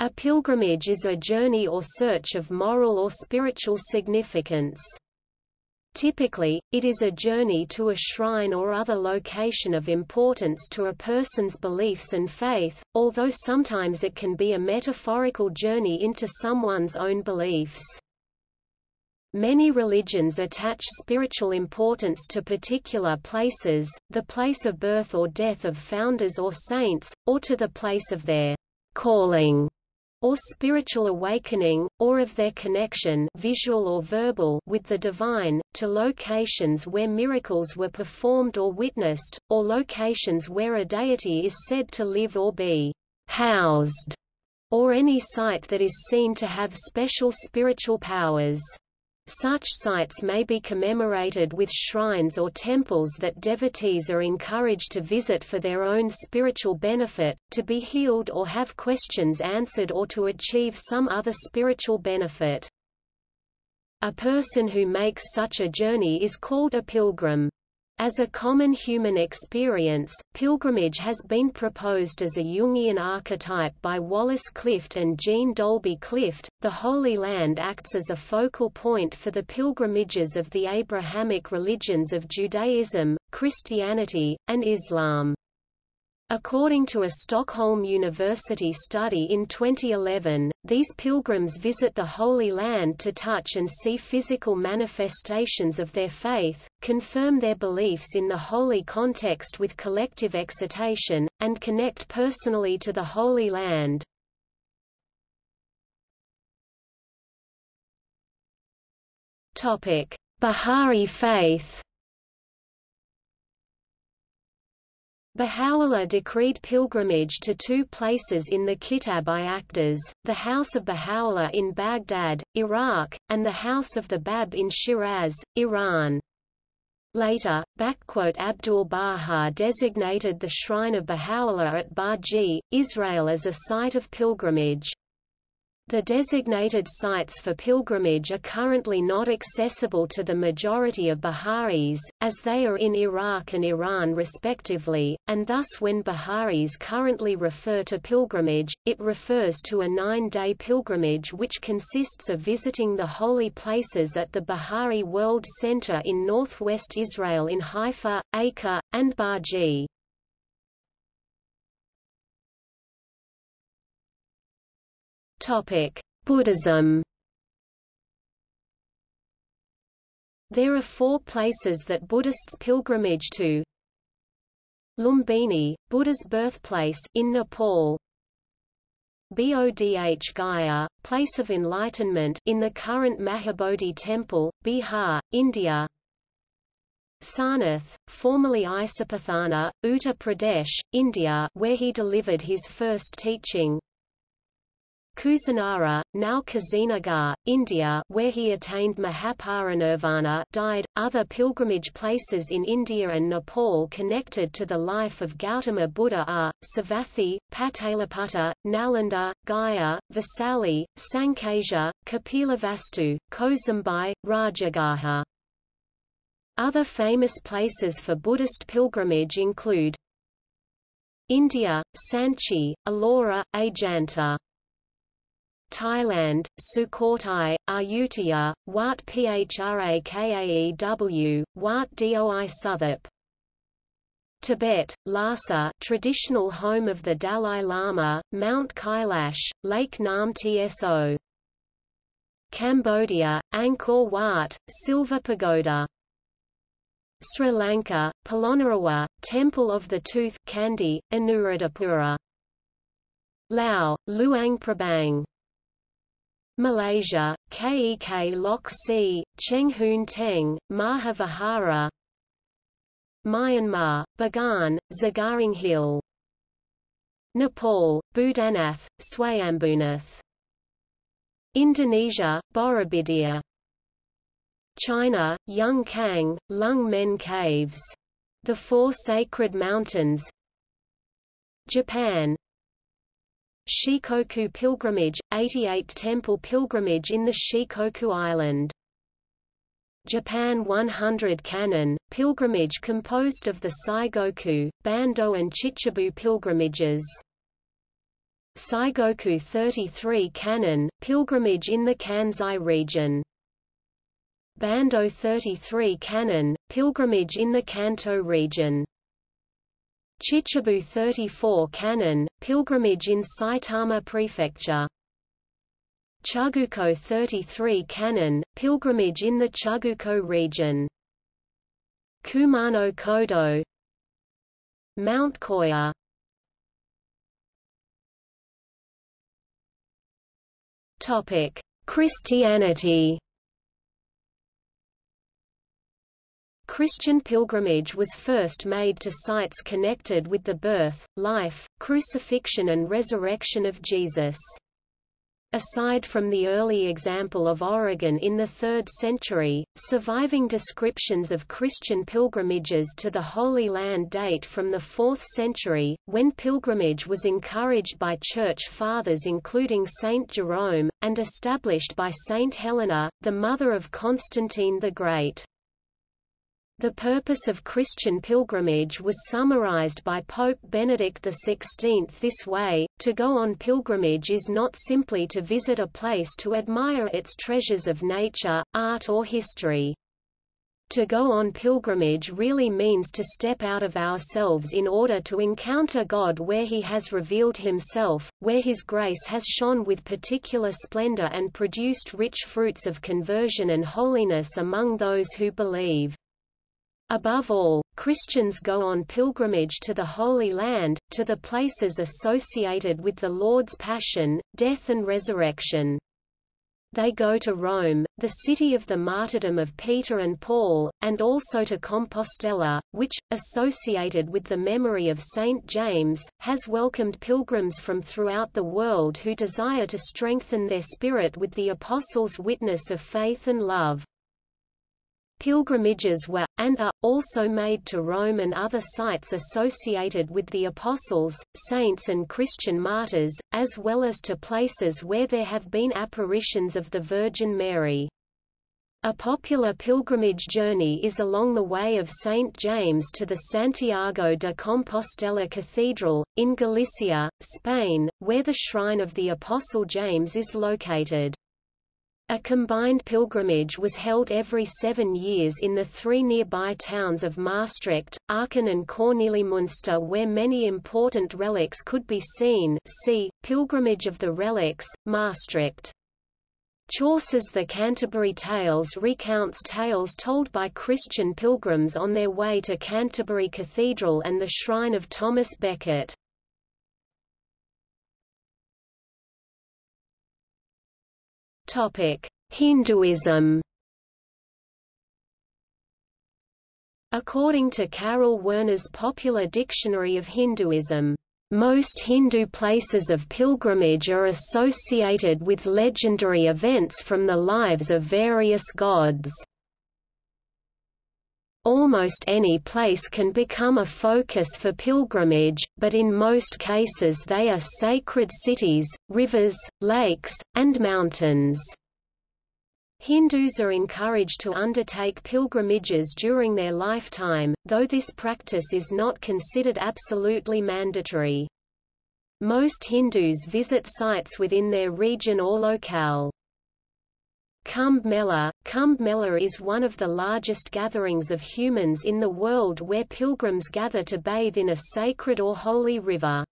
A pilgrimage is a journey or search of moral or spiritual significance. Typically, it is a journey to a shrine or other location of importance to a person's beliefs and faith, although sometimes it can be a metaphorical journey into someone's own beliefs. Many religions attach spiritual importance to particular places, the place of birth or death of founders or saints, or to the place of their calling or spiritual awakening, or of their connection visual or verbal with the divine, to locations where miracles were performed or witnessed, or locations where a deity is said to live or be housed, or any site that is seen to have special spiritual powers. Such sites may be commemorated with shrines or temples that devotees are encouraged to visit for their own spiritual benefit, to be healed or have questions answered or to achieve some other spiritual benefit. A person who makes such a journey is called a pilgrim. As a common human experience, pilgrimage has been proposed as a Jungian archetype by Wallace Clift and Jean Dolby Clift. The Holy Land acts as a focal point for the pilgrimages of the Abrahamic religions of Judaism, Christianity, and Islam. According to a Stockholm University study in 2011, these pilgrims visit the Holy Land to touch and see physical manifestations of their faith, confirm their beliefs in the holy context with collective excitation, and connect personally to the Holy Land. Bahá'í faith Baha'u'llah decreed pilgrimage to two places in the Kitab i Aqdas, the House of Baha'u'llah in Baghdad, Iraq, and the House of the Bab in Shiraz, Iran. Later, Abdul-Baha designated the Shrine of Baha'u'llah at Bahji, Israel as a site of pilgrimage. The designated sites for pilgrimage are currently not accessible to the majority of Baha'is, as they are in Iraq and Iran respectively, and thus when Baha'is currently refer to pilgrimage, it refers to a nine-day pilgrimage which consists of visiting the holy places at the Baha'i World Center in northwest Israel in Haifa, Acre, and Bahji. Topic: Buddhism. There are four places that Buddhists pilgrimage to. Lumbini, Buddha's birthplace in Nepal. Bodh Gaya, place of enlightenment in the current Mahabodhi temple, Bihar, India. Sarnath, formerly Isapatthana, Uttar Pradesh, India where he delivered his first teaching. Kusinara, now Kushinagar, India where he attained Mahaparinirvana died. Other pilgrimage places in India and Nepal connected to the life of Gautama Buddha are, Savatthi, Pataliputta, Nalanda, Gaya, Vaisali, Sankesha, Kapilavastu, Kosambi, Rajagaha. Other famous places for Buddhist pilgrimage include India, Sanchi, Ellora, Ajanta Thailand, Sukhothai, Ayutthaya, Wat Phra Kaew, Wat Doi Suthep. Tibet, Lhasa traditional home of the Dalai Lama, Mount Kailash, Lake Nam Tso. Cambodia, Angkor Wat, Silver Pagoda. Sri Lanka, Polonnaruwa, Temple of the Tooth Kandy, Anuradhapura. Lao, Luang Prabang Malaysia, Kek Lok Si, Cheng Hoon Teng, Mahavihara. Myanmar, Bagan, Sagaing Hill Nepal, Boudhanath, Swayambhunath. Indonesia, Borobudur. China, Kang, Lung Men Caves. The Four Sacred Mountains. Japan, Shikoku Pilgrimage, 88 Temple Pilgrimage in the Shikoku Island. Japan 100 Kannon, pilgrimage composed of the Saigoku, Bando and Chichibu pilgrimages. Saigoku 33 Kannon, pilgrimage in the Kansai region. Bando 33 Kannon, pilgrimage in the Kanto region. Chichibu 34 Kannon, pilgrimage in Saitama Prefecture. Chugoku 33 Kannon, pilgrimage in the Chugoku region. Kumano Kodo Mount Koya Topic: Christianity Christian pilgrimage was first made to sites connected with the birth, life, crucifixion and resurrection of Jesus. Aside from the early example of Origen in the 3rd century, surviving descriptions of Christian pilgrimages to the Holy Land date from the 4th century, when pilgrimage was encouraged by Church Fathers including Saint Jerome, and established by Saint Helena, the mother of Constantine the Great. The purpose of Christian pilgrimage was summarized by Pope Benedict XVI this way, to go on pilgrimage is not simply to visit a place to admire its treasures of nature, art or history. To go on pilgrimage really means to step out of ourselves in order to encounter God where He has revealed Himself, where His grace has shone with particular splendor and produced rich fruits of conversion and holiness among those who believe. Above all, Christians go on pilgrimage to the Holy Land, to the places associated with the Lord's Passion, death and resurrection. They go to Rome, the city of the martyrdom of Peter and Paul, and also to Compostela, which, associated with the memory of Saint James, has welcomed pilgrims from throughout the world who desire to strengthen their spirit with the Apostles' witness of faith and love. Pilgrimages were, and are, also made to Rome and other sites associated with the apostles, saints and Christian martyrs, as well as to places where there have been apparitions of the Virgin Mary. A popular pilgrimage journey is along the Way of St. James to the Santiago de Compostela Cathedral, in Galicia, Spain, where the shrine of the Apostle James is located. A combined pilgrimage was held every seven years in the three nearby towns of Maastricht, Aachen and Kornelimünster where many important relics could be seen see, Pilgrimage of the Relics, Maastricht. Chaucer's The Canterbury Tales recounts tales told by Christian pilgrims on their way to Canterbury Cathedral and the shrine of Thomas Becket. Hinduism. According to Karel Werner's Popular Dictionary of Hinduism, most Hindu places of pilgrimage are associated with legendary events from the lives of various gods. Almost any place can become a focus for pilgrimage, but in most cases they are sacred cities, rivers, lakes, and mountains. Hindus are encouraged to undertake pilgrimages during their lifetime, though this practice is not considered absolutely mandatory. Most Hindus visit sites within their region or locale. Kumbh Mela Kumbh Mela is one of the largest gatherings of humans in the world where pilgrims gather to bathe in a sacred or holy river.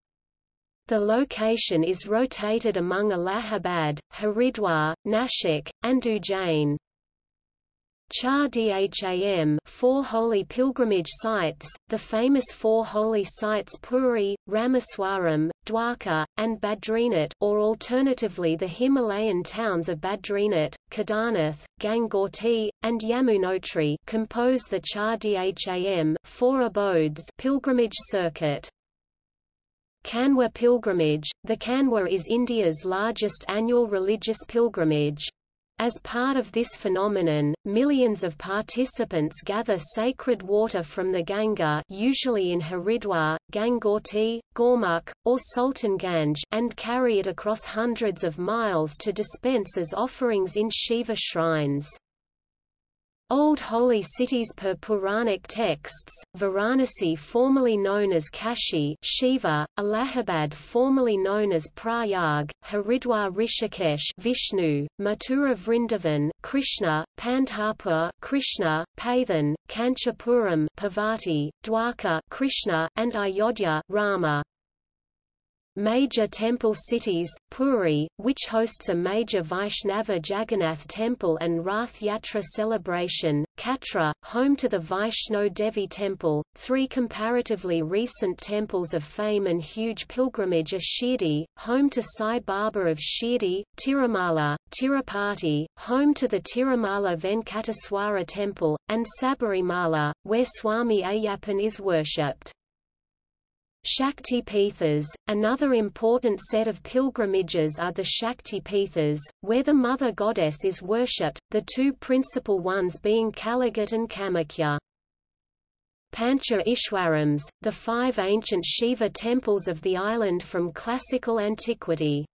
The location is rotated among Allahabad, Haridwar, Nashik, and Ujjain. Char Dham four holy pilgrimage sites, the famous four holy sites Puri, Rameswaram, Dwarka, and Badrinath or alternatively the Himalayan towns of Badrinath, Kedarnath, Gangotri, and Yamunotri compose the Char Dham four abodes pilgrimage circuit. Kanwar pilgrimage – The Kanwar is India's largest annual religious pilgrimage. As part of this phenomenon, millions of participants gather sacred water from the Ganga usually in Haridwar, Gangotri, Gaumukh, or Sultanganj and carry it across hundreds of miles to dispense as offerings in Shiva shrines. Old holy cities per Puranic texts, Varanasi formerly known as Kashi Shiva, Allahabad formerly known as Prayag, Haridwar Rishikesh Vishnu, Mathura Vrindavan Krishna, Pandharpur Krishna, Paithan, Kanchipuram Parvati, Dwarka Krishna, and Ayodhya Rama. Major temple cities, Puri, which hosts a major Vaishnava Jagannath temple and Rath Yatra celebration, Katra, home to the Vaishno Devi temple, three comparatively recent temples of fame and huge pilgrimage are Shirdi, home to Sai Baba of Shirdi, Tirumala, Tirupati, home to the Tirumala Venkateswara temple, and Sabarimala, where Swami Ayyappan is worshipped. Shakti Pithas, another important set of pilgrimages are the Shakti Pithas, where the mother goddess is worshipped, the two principal ones being Kalighat and Kamakhya. Pancha Ishwarams, the five ancient Shiva temples of the island from classical antiquity.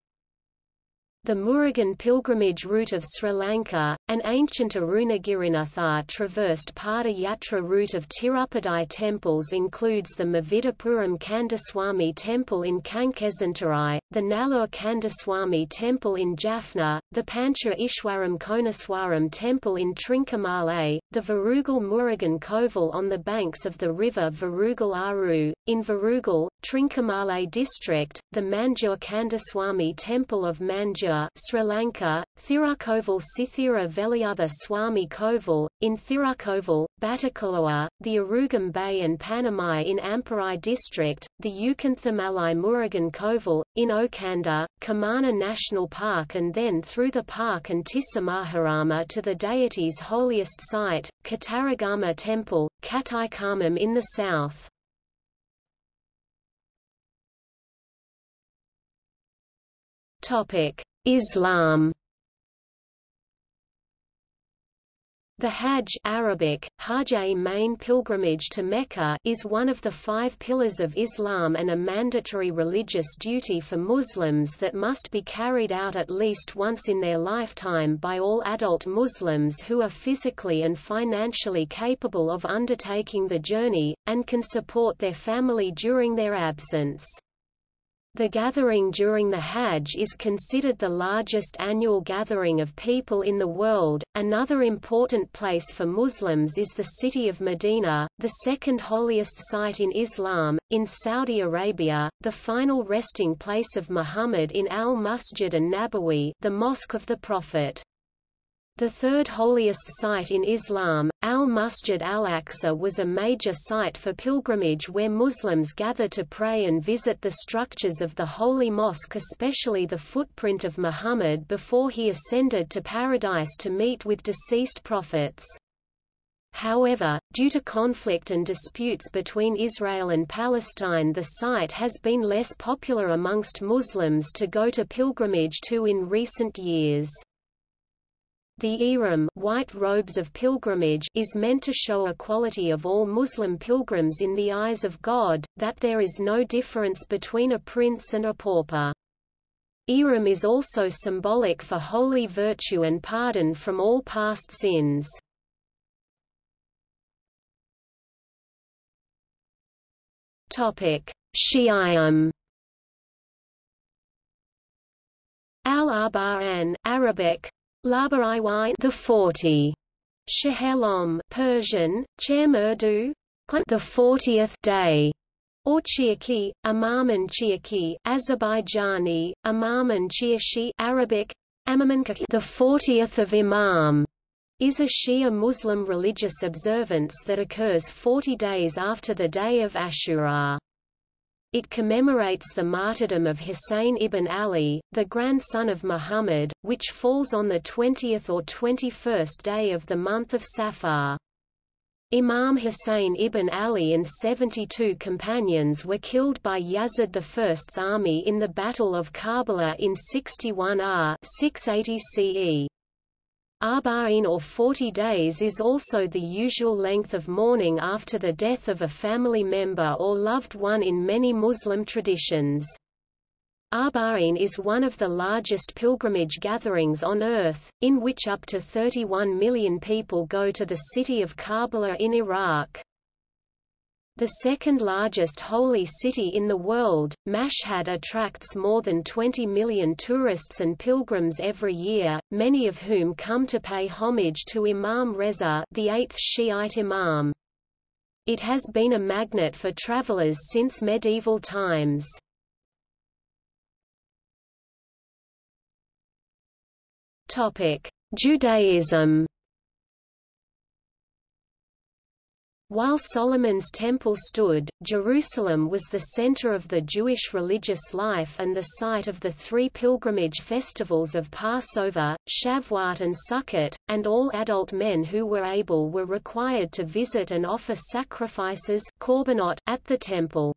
The Murugan pilgrimage route of Sri Lanka, an ancient Arunagirinathar traversed Pada Yatra route of Tirupati temples includes the Mavidapuram Kandaswamy temple in Kankesanthurai, the Nallur Kandaswamy temple in Jaffna, the Pancha Ishwaram Koneswaram temple in Trincomalee, the Varugal Murugan Kovil on the banks of the river Varugal Aru, in Varugal, Trincomalee district, the Manjur Kandaswamy temple of Manjur Sri Lanka, Thirukkovil Sithira Veliutha Swami Kovil, in Thirukkovil, Batticaloa, the Arugam Bay and Panamai in Amparai district, the Ukanthamalai Murugan Kovil, in Okanda, Kumana National Park and then through the park and Tissamaharama to the deity's holiest site, Kataragama Temple, Kataikamam in the south. Topic: Islam The Hajj Arabic, Hajj main pilgrimage to Mecca is one of the five pillars of Islam and a mandatory religious duty for Muslims that must be carried out at least once in their lifetime by all adult Muslims who are physically and financially capable of undertaking the journey, and can support their family during their absence. The gathering during the Hajj is considered the largest annual gathering of people in the world. Another important place for Muslims is the city of Medina, the second holiest site in Islam, in Saudi Arabia, the final resting place of Muhammad in Al-Masjid an-Nabawi, the Mosque of the Prophet. The third holiest site in Islam, Al-Masjid al-Aqsa was a major site for pilgrimage where Muslims gather to pray and visit the structures of the Holy Mosque especially the footprint of Muhammad before he ascended to paradise to meet with deceased prophets. However, due to conflict and disputes between Israel and Palestine the site has been less popular amongst Muslims to go to pilgrimage to in recent years. The ihram white robes of pilgrimage is meant to show equality of all Muslim pilgrims in the eyes of God, that there is no difference between a prince and a pauper. Ihram is also symbolic for holy virtue and pardon from all past sins. Shi'ism Al-Arba'an Arabic Labariwai the 40. Shahelom Persian, Chermurdu, the 40th day, or Chiaki, Amaman Chiaki, Azerbaijani, Amaman Chiashi. Arabic, Amaman the 40th of Imam, is a Shia Muslim religious observance that occurs 40 days after the day of Ashura. It commemorates the martyrdom of Hussein ibn Ali, the grandson of Muhammad, which falls on the 20th or 21st day of the month of Safar. Imam Hussein ibn Ali and 72 companions were killed by Yazid I's army in the Battle of Karbala in 61 R 680 CE. Arba'in or 40 days is also the usual length of mourning after the death of a family member or loved one in many Muslim traditions. Arba'in is one of the largest pilgrimage gatherings on earth, in which up to 31 million people go to the city of Karbala in Iraq. The second largest holy city in the world, Mashhad attracts more than 20 million tourists and pilgrims every year, many of whom come to pay homage to Imam Reza the eighth Shiite Imam. It has been a magnet for travelers since medieval times. Judaism While Solomon's temple stood, Jerusalem was the center of the Jewish religious life and the site of the three pilgrimage festivals of Passover, Shavuot and Sukkot, and all adult men who were able were required to visit and offer sacrifices korbanot at the temple.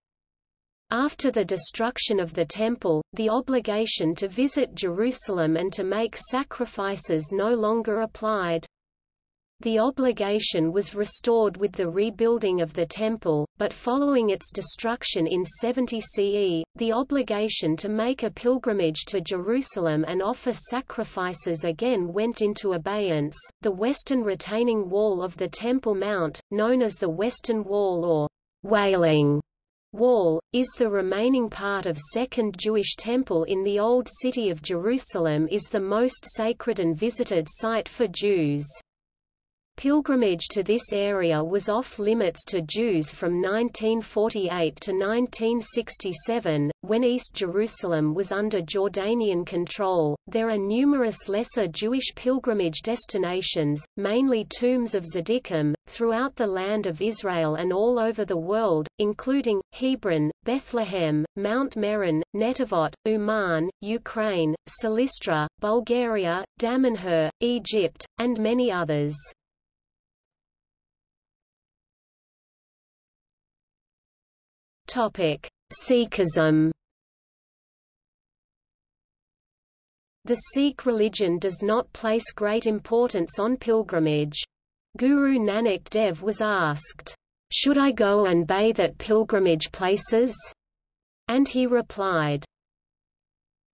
After the destruction of the Temple, the obligation to visit Jerusalem and to make sacrifices no longer applied. The obligation was restored with the rebuilding of the temple, but following its destruction in 70 CE, the obligation to make a pilgrimage to Jerusalem and offer sacrifices again went into abeyance. The western retaining wall of the Temple Mount, known as the Western Wall or Wailing Wall, is the remaining part of Second Jewish Temple in the Old City of Jerusalem is the most sacred and visited site for Jews. Pilgrimage to this area was off-limits to Jews from 1948 to 1967, when East Jerusalem was under Jordanian control. There are numerous lesser Jewish pilgrimage destinations, mainly tombs of Tzaddikim, throughout the land of Israel and all over the world, including, Hebron, Bethlehem, Mount Meron, Netivot, Uman, Ukraine, Silistra, Bulgaria, Damanhur, Egypt, and many others. Topic: Sikhism. The Sikh religion does not place great importance on pilgrimage. Guru Nanak Dev was asked, "Should I go and bathe at pilgrimage places?" And he replied,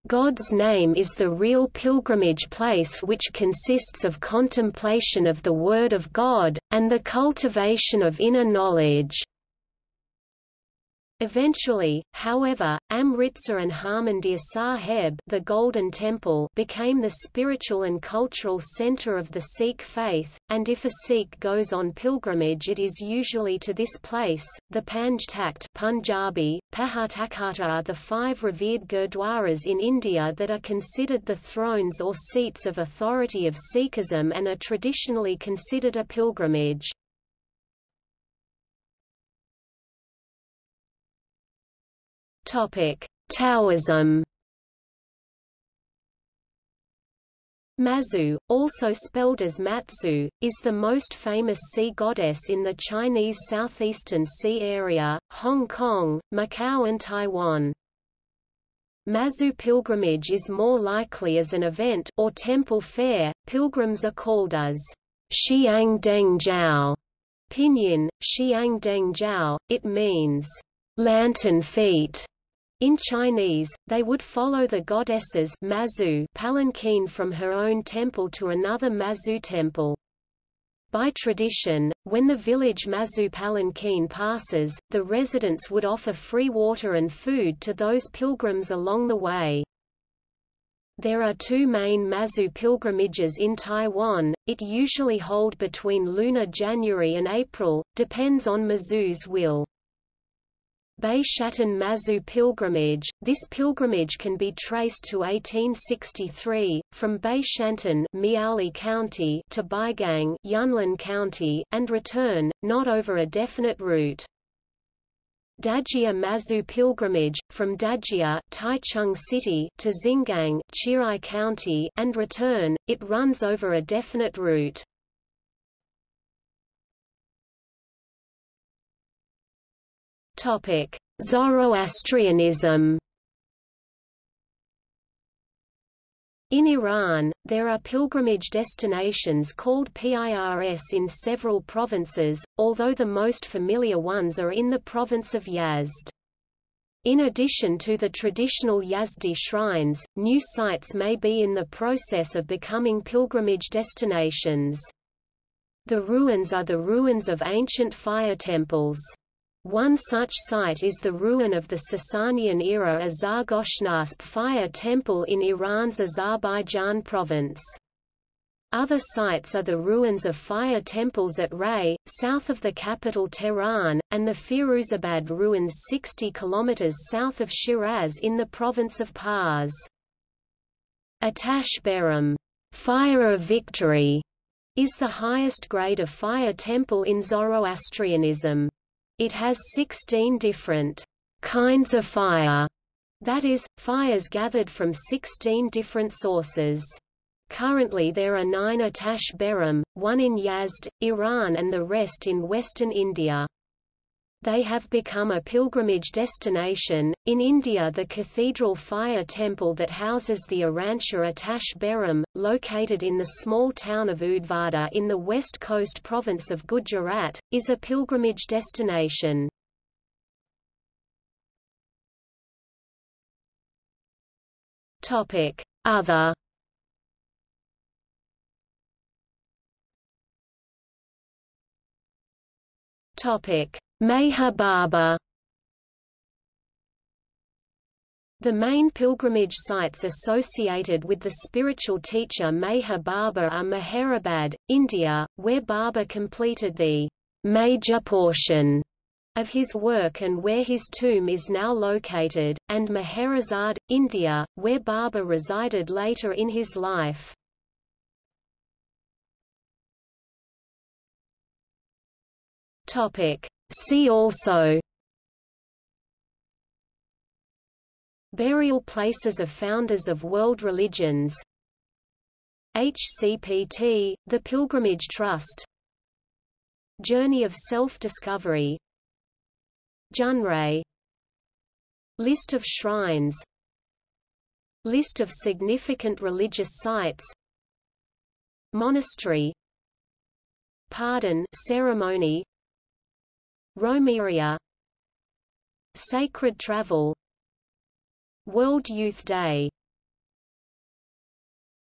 God's name is the real pilgrimage place which consists of contemplation of the Word of God, and the cultivation of inner knowledge. Eventually, however, Amritsar and Harmandir Sahib the Golden Temple became the spiritual and cultural center of the Sikh faith, and if a Sikh goes on pilgrimage it is usually to this place. The Panj Takht Punjabi, Pahartakhata are the five revered gurdwaras in India that are considered the thrones or seats of authority of Sikhism and are traditionally considered a pilgrimage. Topic: Taoism. Mazu, also spelled as Matsu, is the most famous sea goddess in the Chinese southeastern sea area, Hong Kong, Macau and Taiwan. Mazu pilgrimage is more likely as an event or temple fair. Pilgrims are called as Xiang Deng Jiao, pinyin, Xiang Deng Jiao. It means lantern feet. In Chinese, they would follow the goddess's Mazu palanquin from her own temple to another Mazu temple. By tradition, when the village Mazu palanquin passes, the residents would offer free water and food to those pilgrims along the way. There are two main Mazu pilgrimages in Taiwan, it usually hold between lunar January and April, depends on Mazu's will. Baishatun Mazu pilgrimage. This pilgrimage can be traced to 1863, from Bei Shantung Miaoli County to Beigang Yunlin County, and return, not over a definite route. Dajia Mazu pilgrimage, from Dajia Taichung City to Xingang Chiayi County, and return, it runs over a definite route. Topic: Zoroastrianism. In Iran, there are pilgrimage destinations called Pirs in several provinces, although the most familiar ones are in the province of Yazd. In addition to the traditional Yazdi shrines, new sites may be in the process of becoming pilgrimage destinations. The ruins are the ruins of ancient fire temples. One such site is the ruin of the Sasanian-era Azar-Goshnasp fire temple in Iran's Azerbaijan province. Other sites are the ruins of fire temples at Ray, south of the capital Tehran, and the Firuzabad ruins 60 km south of Shiraz in the province of Pars. Atash Behram fire of victory, is the highest grade of fire temple in Zoroastrianism. It has 16 different kinds of fire, that is, fires gathered from 16 different sources. Currently there are nine Atash Behram, one in Yazd, Iran and the rest in western India. They have become a pilgrimage destination. In India, the cathedral fire temple that houses the Iranshah Atash Behram, located in the small town of Udvada in the west coast province of Gujarat, is a pilgrimage destination. Topic: Other Topic: Meher Baba The main pilgrimage sites associated with the spiritual teacher Meher Baba are Meherabad, India, where Baba completed the major portion of his work and where his tomb is now located, and Meherazad, India, where Baba resided later in his life. See also Burial places of founders of world religions HCPT, the Pilgrimage Trust Journey of Self-Discovery Junrei List of shrines List of significant religious sites Monastery Pardon ceremony Romeria. Sacred Travel. World Youth Day